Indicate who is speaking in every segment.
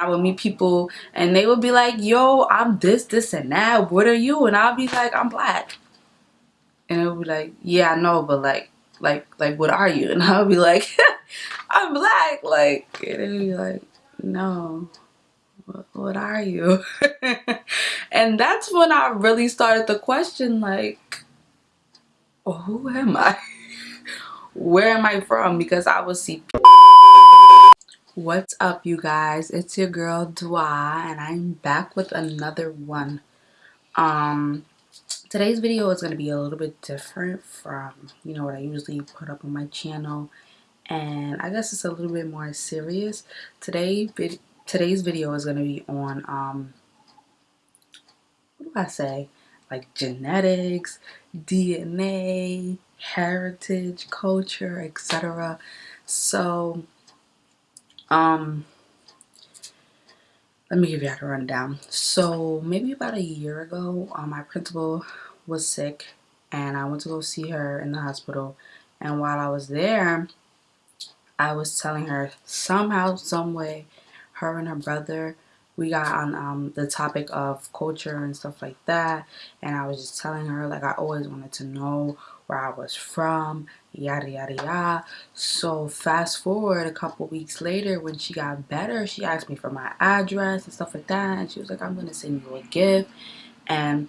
Speaker 1: I would meet people and they would be like, yo, I'm this, this, and that. What are you? And I'll be like, I'm black. And it would be like, yeah, I know, but like, like, like, what are you? And I'll be like, I'm black. Like, and would be like, no, what, what are you? and that's when I really started to question, like, who am I? Where am I from? Because I would see What's up you guys? It's your girl Dwa and I'm back with another one. Um today's video is going to be a little bit different from, you know, what I usually put up on my channel and I guess it's a little bit more serious. Today today's video is going to be on um what do I say? Like genetics, DNA, heritage, culture, etc. So um, let me give you a rundown. So maybe about a year ago, um, my principal was sick and I went to go see her in the hospital. And while I was there, I was telling her somehow, some way, her and her brother, we got on um, the topic of culture and stuff like that. And I was just telling her, like, I always wanted to know where I was from, yada yada yada. So fast forward a couple weeks later when she got better, she asked me for my address and stuff like that. And she was like, I'm gonna send you a gift. And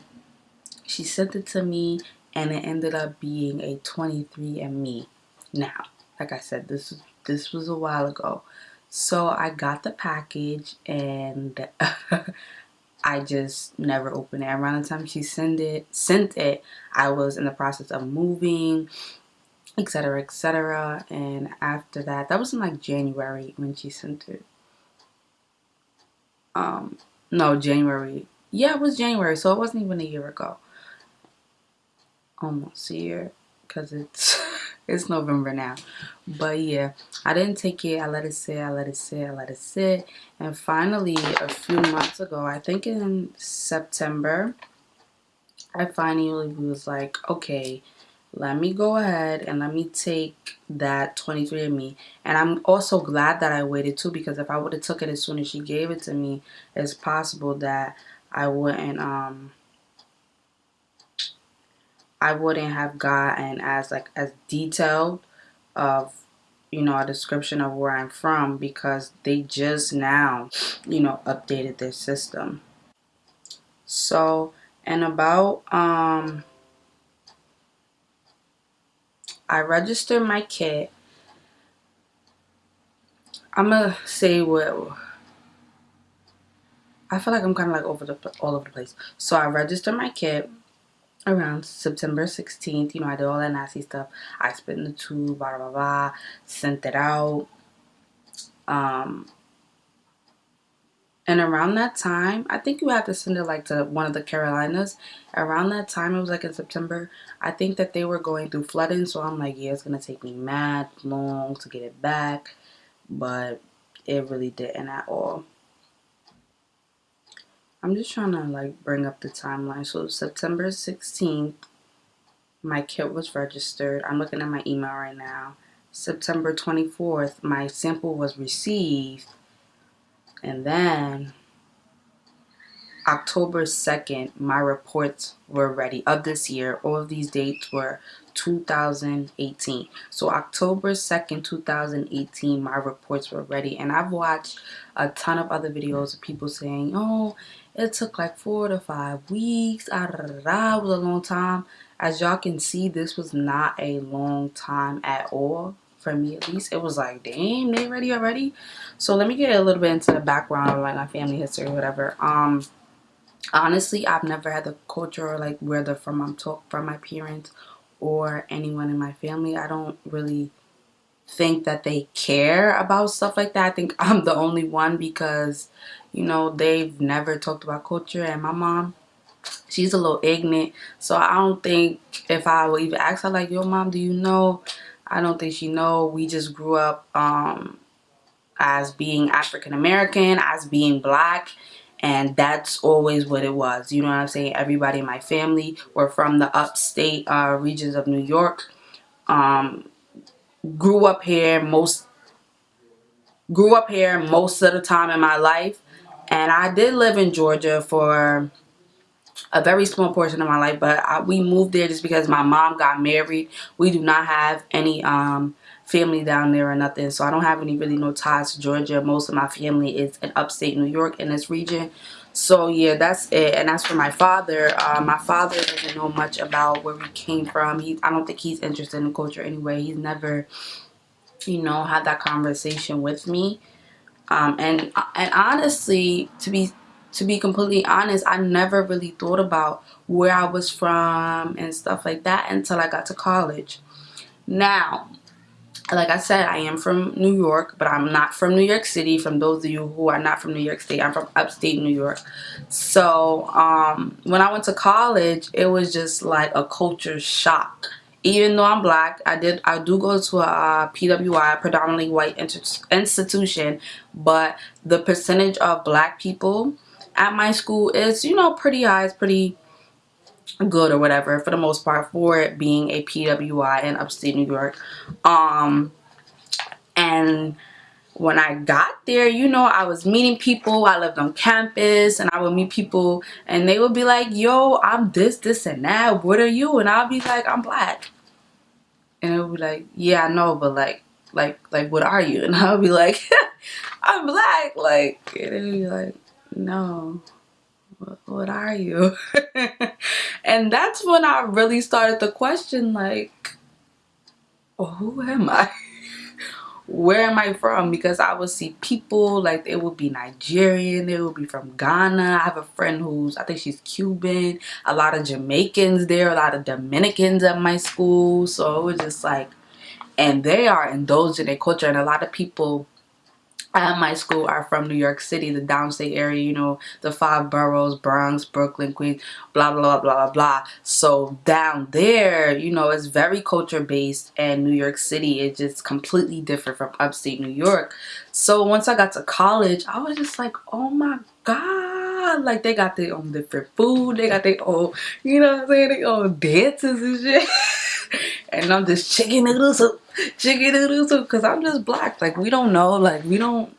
Speaker 1: she sent it to me and it ended up being a 23andMe. Now, like I said, this this was a while ago. So I got the package and I just never opened it. Around the time she sent it, sent it, I was in the process of moving, etc., etc. And after that, that was in like January when she sent it. Um, no, January. Yeah, it was January, so it wasn't even a year ago. Almost a year, because it's it's November now. But yeah, I didn't take it. I let it sit. I let it sit. I let it sit. And finally, a few months ago, I think in September, I finally was like, okay, let me go ahead and let me take that 23andMe. And I'm also glad that I waited too because if I would have took it as soon as she gave it to me, it's possible that I wouldn't um I wouldn't have gotten as like as detailed of you know a description of where I'm from because they just now you know updated their system. So and about um I registered my kit I'm gonna say what I feel like I'm kind of like over the all over the place. So I registered my kit around September 16th. You know, I did all that nasty stuff. I spit in the tube, blah, blah, blah, sent it out. Um, and around that time, I think you have to send it like to one of the Carolinas. Around that time, it was like in September. I think that they were going through flooding. So I'm like, yeah, it's going to take me mad long to get it back. But it really didn't at all. I'm just trying to like bring up the timeline. So September 16th, my kit was registered. I'm looking at my email right now. September 24th, my sample was received. And then October 2nd, my reports were ready of this year. All of these dates were 2018. So October 2nd, 2018, my reports were ready. And I've watched a ton of other videos of people saying, oh, it took like four to five weeks. Ah, It was a long time. As y'all can see, this was not a long time at all. For me, at least. It was like, damn, they ready already? So let me get a little bit into the background of like my family history or whatever. Um, honestly, I've never had the culture or like where they're from. I'm talk from my parents or anyone in my family. I don't really think that they care about stuff like that. I think I'm the only one because you know, they've never talked about culture. And my mom, she's a little ignorant. So I don't think if I would even ask her, like, your mom, do you know? I don't think she know. We just grew up um, as being African American, as being black. And that's always what it was. You know what I'm saying? Everybody in my family were from the upstate uh, regions of New York. Um, grew up here. Most grew up here most of the time in my life. And I did live in Georgia for a very small portion of my life. But I, we moved there just because my mom got married. We do not have any um, family down there or nothing. So I don't have any really no ties to Georgia. Most of my family is in upstate New York in this region. So yeah, that's it. And as for my father, uh, my father doesn't know much about where we came from. He, I don't think he's interested in culture anyway. He's never you know, had that conversation with me. Um, and and honestly, to be to be completely honest, I never really thought about where I was from and stuff like that until I got to college. Now, like I said, I am from New York, but I'm not from New York City. From those of you who are not from New York State, I'm from upstate New York. So um, when I went to college, it was just like a culture shock even though I'm black, I did I do go to a PWI, predominantly white institution, but the percentage of black people at my school is, you know, pretty high, it's pretty good or whatever for the most part for it being a PWI in upstate New York. Um and when I got there, you know, I was meeting people. I lived on campus and I would meet people and they would be like, yo, I'm this, this, and that. What are you? And I'll be like, I'm black. And it would be like, yeah, I know, but like, like, like, what are you? And I'll be like, I'm black. Like, and would be like, no, what, are you? and that's when I really started to question, like, who am I? where am I from? Because I would see people like it would be Nigerian, they would be from Ghana. I have a friend who's I think she's Cuban, a lot of Jamaicans there, a lot of Dominicans at my school. So it was just like and they are indulged in their culture and a lot of people at my school are from New York City, the downstate area, you know, the five boroughs, Bronx, Brooklyn, Queens, blah, blah, blah, blah, blah. So down there, you know, it's very culture based and New York City is just completely different from upstate New York. So once I got to college, I was just like, oh my God. Like they got their own different food. They got their own, you know what I'm saying, their own dances and shit. and I'm just chicken noodle chicken noodle because I'm just black. Like, we don't know. Like, we don't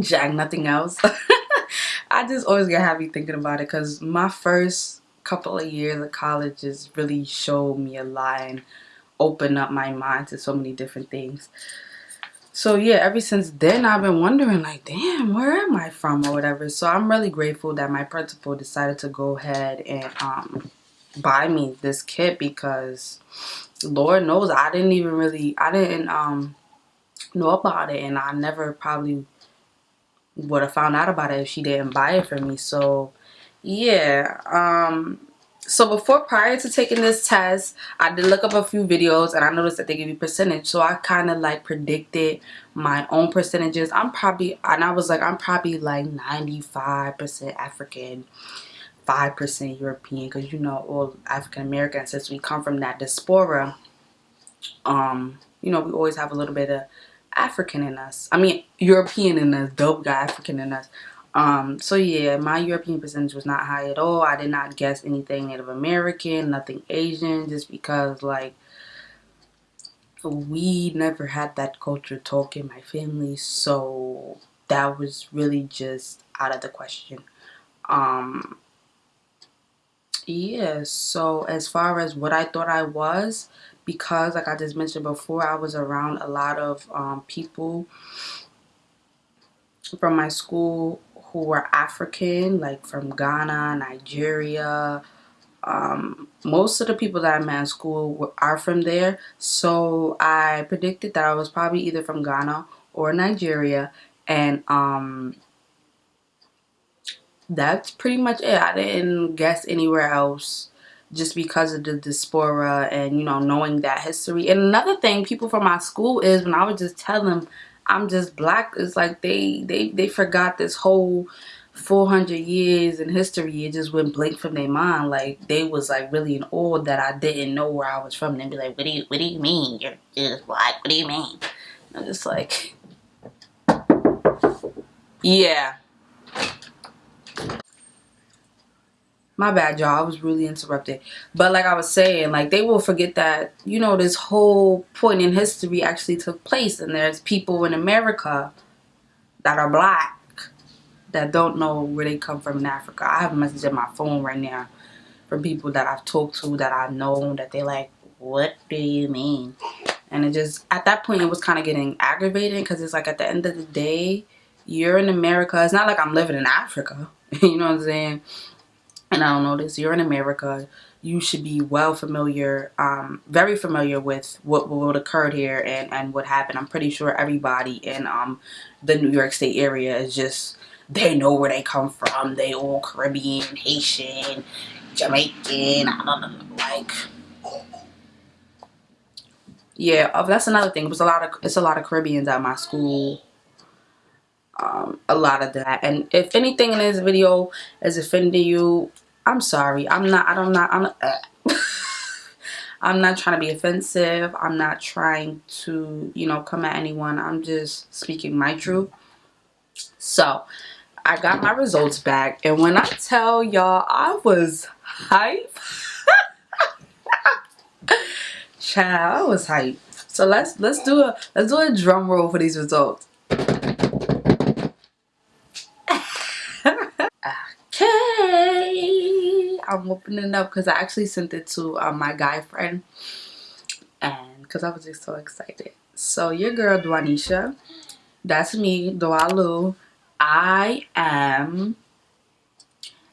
Speaker 1: jack nothing else. I just always get happy thinking about it because my first couple of years of college just really showed me a lot and opened up my mind to so many different things. So yeah, ever since then I've been wondering like, damn, where am I from or whatever. So I'm really grateful that my principal decided to go ahead and um, buy me this kit because Lord knows I didn't even really I didn't um know about it and I never probably would have found out about it if she didn't buy it for me. So yeah, um so before prior to taking this test, I did look up a few videos and I noticed that they give you percentage. So I kind of like predicted my own percentages. I'm probably, and I was like, I'm probably like 95% African 5% European because you know all African Americans since we come from that diaspora. Um you know we always have a little bit of African in us. I mean European in us dope guy African in us. Um so yeah my European percentage was not high at all. I did not guess anything Native American nothing Asian just because like we never had that culture talk in my family. So that was really just out of the question. Um yeah so as far as what I thought I was because like I just mentioned before I was around a lot of um, people from my school who were African like from Ghana Nigeria um, most of the people that I met in school are from there. So I predicted that I was probably either from Ghana or Nigeria and um, that's pretty much it. I didn't guess anywhere else just because of the diaspora and, you know, knowing that history. And another thing people from my school is when I would just tell them I'm just black, it's like they, they, they forgot this whole 400 years in history. It just went blank from their mind. Like, they was, like, really in awe that I didn't know where I was from. And they'd be like, what do you, what do you mean? You're just black. What do you mean? I'm just like, yeah my bad y'all. I was really interrupted. But like i was saying like they will forget that you know this whole point in history actually took place and there's people in america that are black that don't know where they come from in africa. I have a message in my phone right now from people that i've talked to that i know that they're like what do you mean? And it just at that point it was kind of getting aggravating because it's like at the end of the day you're in america. It's not like i'm living in africa. You know what i'm saying and I don't know this, you're in America, you should be well familiar, um, very familiar with what, what occurred here and, and what happened. I'm pretty sure everybody in um, the New York State area is just, they know where they come from. They all Caribbean, Haitian, Jamaican, I don't know, like, yeah, oh, that's another thing. It was a lot of, it's a lot of Caribbeans at my school um, a lot of that. And if anything in this video is offending you, I'm sorry. I'm not, I don't not, I'm uh, I'm not trying to be offensive. I'm not trying to, you know, come at anyone. I'm just speaking my truth. So, I got my results back. And when I tell y'all, I was hype. Child, I was hype. So let's let's do a let's do a drum roll for these results. I'm opening up because i actually sent it to uh, my guy friend and because i was just so excited. So your girl Dwanisha, that's me Dwalu i am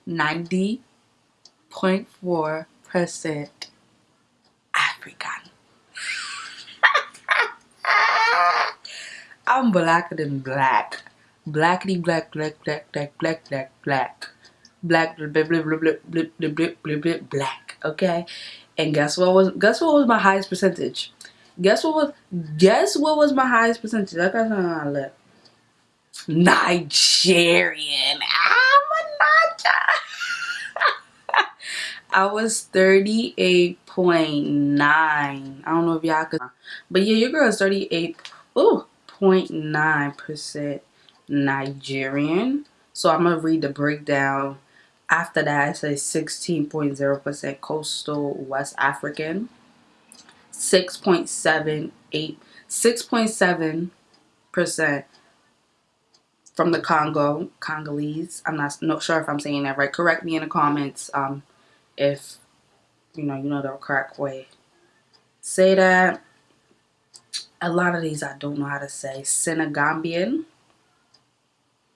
Speaker 1: 90.4 percent african. I'm blacker than black. Blackity black black black black black black black black, black, okay? And guess what was guess what was my highest percentage? Guess what was guess what was my highest percentage? I got something on left. Nigerian. I'm a Naija. I was 38.9. I don't know if y'all could but yeah, your girl is 38.9% Nigerian. So I'm gonna read the breakdown after that, it says 16.0% coastal West African, 6.78, 6.7% from the Congo, Congolese. I'm not, not sure if I'm saying that right. Correct me in the comments um, if you know you know the correct way. Say that. A lot of these I don't know how to say. Senegambian.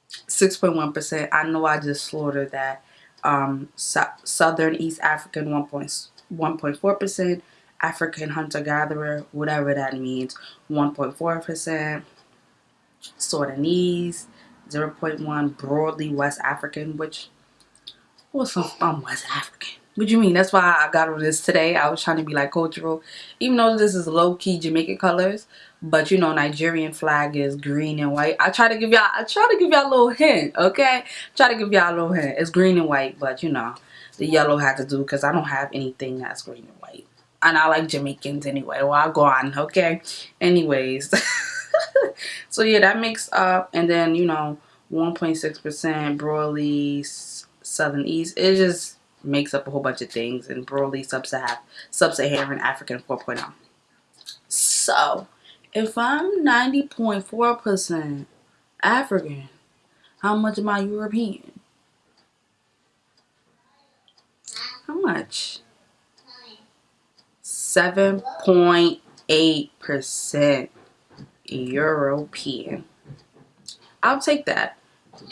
Speaker 1: 6.1%. I know I just slaughtered that um, Southern East African 1.4%, African hunter-gatherer, whatever that means, 1.4%, Sudanese, 0.1, broadly West African, which was some um, West African. What you mean? That's why I got on this today. I was trying to be like cultural. Even though this is low-key Jamaican colors. But you know, Nigerian flag is green and white. I try to give y'all I try to give y'all a little hint, okay? Try to give y'all a little hint. It's green and white, but you know, the yellow had to do because I don't have anything that's green and white. And I like Jamaicans anyway. Well, I'll go on, okay? Anyways. so yeah, that makes up and then, you know, 1.6% broadly southern east. It just makes up a whole bunch of things and broadly sub-Saharan sub African 4.0. So, if I'm 90.4% African, how much am I European? How much? 7.8% European. I'll take that.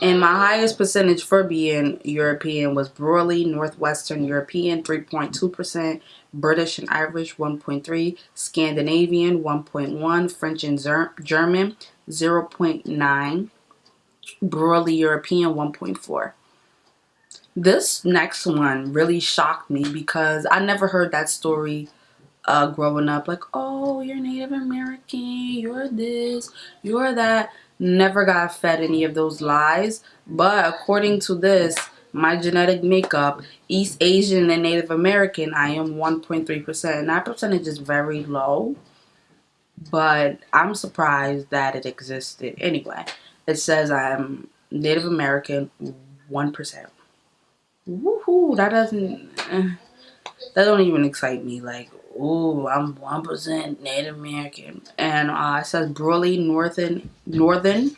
Speaker 1: And my highest percentage for being European was broadly Northwestern European, 3.2%, British and Irish, 1.3, Scandinavian, 1.1, French and German, 0.9, broadly European, 1.4. This next one really shocked me because I never heard that story uh, growing up. Like, oh, you're Native American, you're this, you're that never got fed any of those lies. But according to this, my genetic makeup, East Asian and Native American, I am 1.3%. And that percentage is very low. But I'm surprised that it existed. Anyway, it says I'm Native American 1%. woohoo, that doesn't, uh, that don't even excite me. Like, oh, I'm 1% Native American. And uh, it says Broly Northern, Northern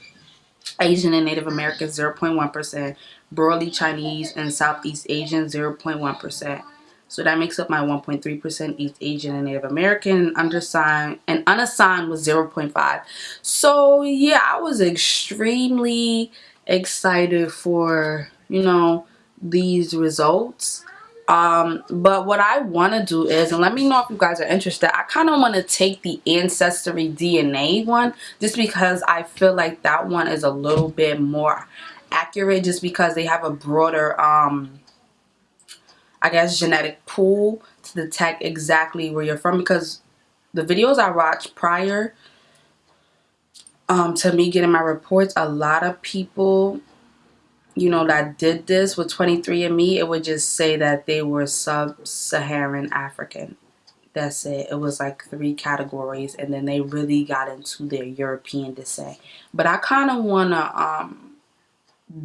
Speaker 1: Asian and Native American 0.1%, Broly Chinese and Southeast Asian 0.1%. So that makes up my 1.3% East Asian and Native American undersigned and unassigned was 0.5. So yeah, I was extremely excited for, you know, these results um but what i want to do is and let me know if you guys are interested i kind of want to take the ancestry dna one just because i feel like that one is a little bit more accurate just because they have a broader um i guess genetic pool to detect exactly where you're from because the videos i watched prior um to me getting my reports a lot of people you know, that did this with 23andMe, it would just say that they were sub-Saharan African. That's it. It was like three categories and then they really got into their European descent. But I kind of want to um,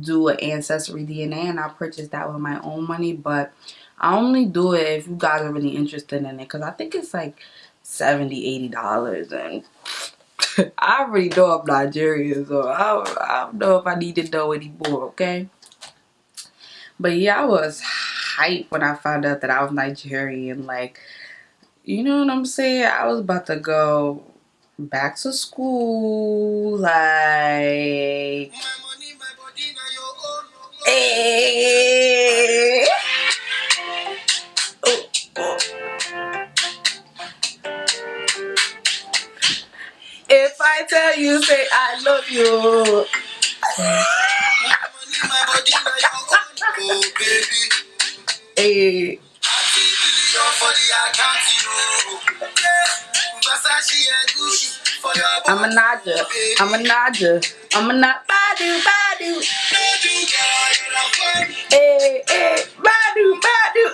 Speaker 1: do an Ancestry DNA and I purchased that with my own money. But I only do it if you guys are really interested in it because I think it's like 70 $80 and I already know I'm Nigerian, so I I don't know if I need to know anymore, okay? But yeah, I was hyped when I found out that I was Nigerian. Like, you know what I'm saying? I was about to go back to school. Like, Naija. I'm a Naija. I'm a not Badu Badu. Hey, hey, Badu Badu.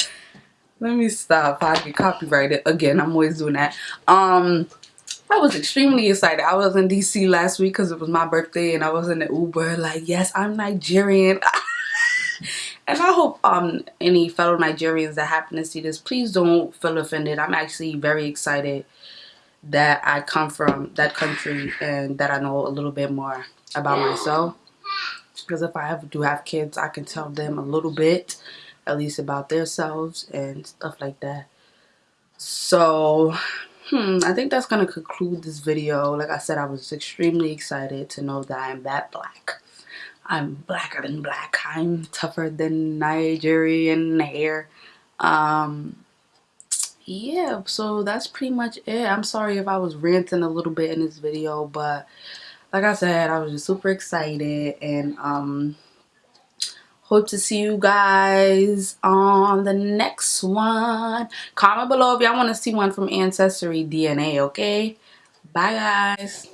Speaker 1: Let me stop. I get copyrighted again. I'm always doing that. Um, I was extremely excited. I was in DC last week because it was my birthday and I was in the Uber like, yes, I'm Nigerian. and I hope um any fellow Nigerians that happen to see this, please don't feel offended. I'm actually very excited that I come from that country and that I know a little bit more about myself. Because if I ever do have kids, I can tell them a little bit, at least about themselves and stuff like that. So, hmm, I think that's going to conclude this video. Like I said, I was extremely excited to know that I'm that black. I'm blacker than black. I'm tougher than Nigerian hair. Um, yeah, so that's pretty much it. I'm sorry if I was ranting a little bit in this video, but like I said, I was just super excited and um hope to see you guys on the next one. Comment below if y'all want to see one from Ancestry DNA, okay? Bye guys.